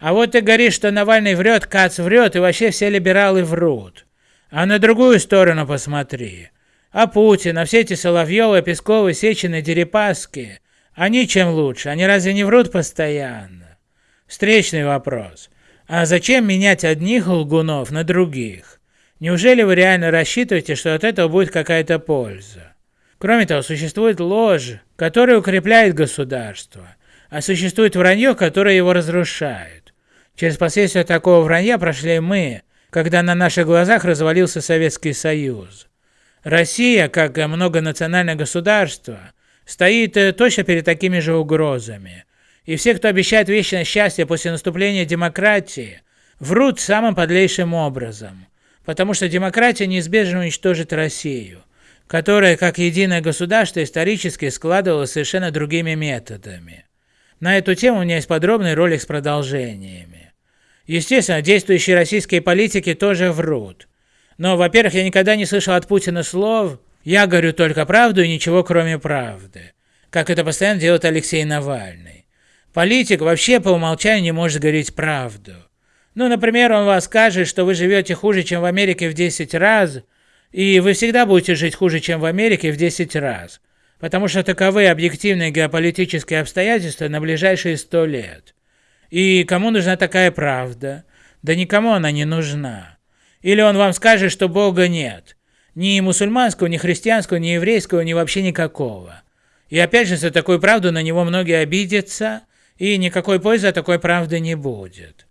А вот ты говоришь, что Навальный врет, Кац врет, и вообще все либералы врут. А на другую сторону посмотри. А Путин, а все эти Соловьевы, Песковы, Сечины, Дерипаски, они чем лучше? Они разве не врут постоянно? Встречный вопрос. А зачем менять одних лгунов на других? Неужели вы реально рассчитываете, что от этого будет какая-то польза? Кроме того, существует ложь, которая укрепляет государство, а существует вранье, которое его разрушает. Через последствия такого вранья прошли мы, когда на наших глазах развалился Советский Союз. Россия, как многонациональное государство, стоит э, точно перед такими же угрозами. И все, кто обещает вечное счастье после наступления демократии, врут самым подлейшим образом. Потому что демократия неизбежно уничтожит Россию, которая, как единое государство, исторически складывалась совершенно другими методами. На эту тему у меня есть подробный ролик с продолжениями. Естественно, действующие российские политики тоже врут. Но, во-первых, я никогда не слышал от Путина слов «я говорю только правду и ничего кроме правды», как это постоянно делает Алексей Навальный. Политик вообще по умолчанию не может говорить правду. Ну, например, он вас скажет, что вы живете хуже, чем в Америке в 10 раз, и вы всегда будете жить хуже, чем в Америке в 10 раз, потому что таковы объективные геополитические обстоятельства на ближайшие 100 лет. И кому нужна такая правда? Да никому она не нужна. Или он вам скажет, что Бога нет. Ни мусульманского, ни христианского, ни еврейского, ни вообще никакого. И опять же, за такую правду на него многие обидятся, и никакой пользы от такой правды не будет.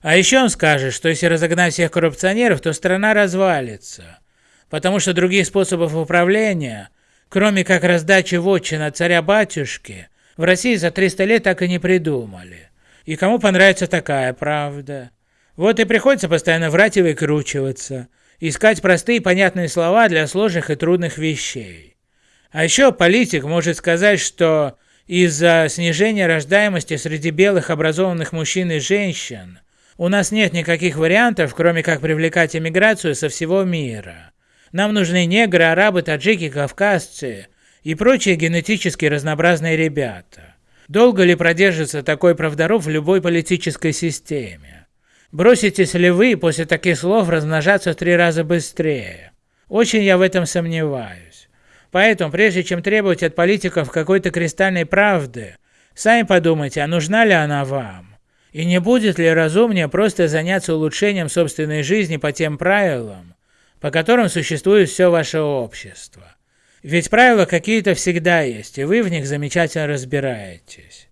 А еще он скажет, что если разогнать всех коррупционеров, то страна развалится. Потому что других способов управления, кроме как раздачи вотчин от царя-батюшки, в России за 300 лет так и не придумали. И кому понравится такая правда? Вот и приходится постоянно врать и выкручиваться, искать простые понятные слова для сложных и трудных вещей. А еще политик может сказать, что из-за снижения рождаемости среди белых образованных мужчин и женщин у нас нет никаких вариантов, кроме как привлекать иммиграцию со всего мира. Нам нужны негры, арабы, таджики, кавказцы и прочие генетически разнообразные ребята. Долго ли продержится такой правдоров в любой политической системе? Броситесь ли вы после таких слов размножаться в три раза быстрее? Очень я в этом сомневаюсь. Поэтому, прежде чем требовать от политиков какой-то кристальной правды, сами подумайте, а нужна ли она вам? И не будет ли разумнее просто заняться улучшением собственной жизни по тем правилам, по которым существует все ваше общество? Ведь правила какие-то всегда есть, и вы в них замечательно разбираетесь.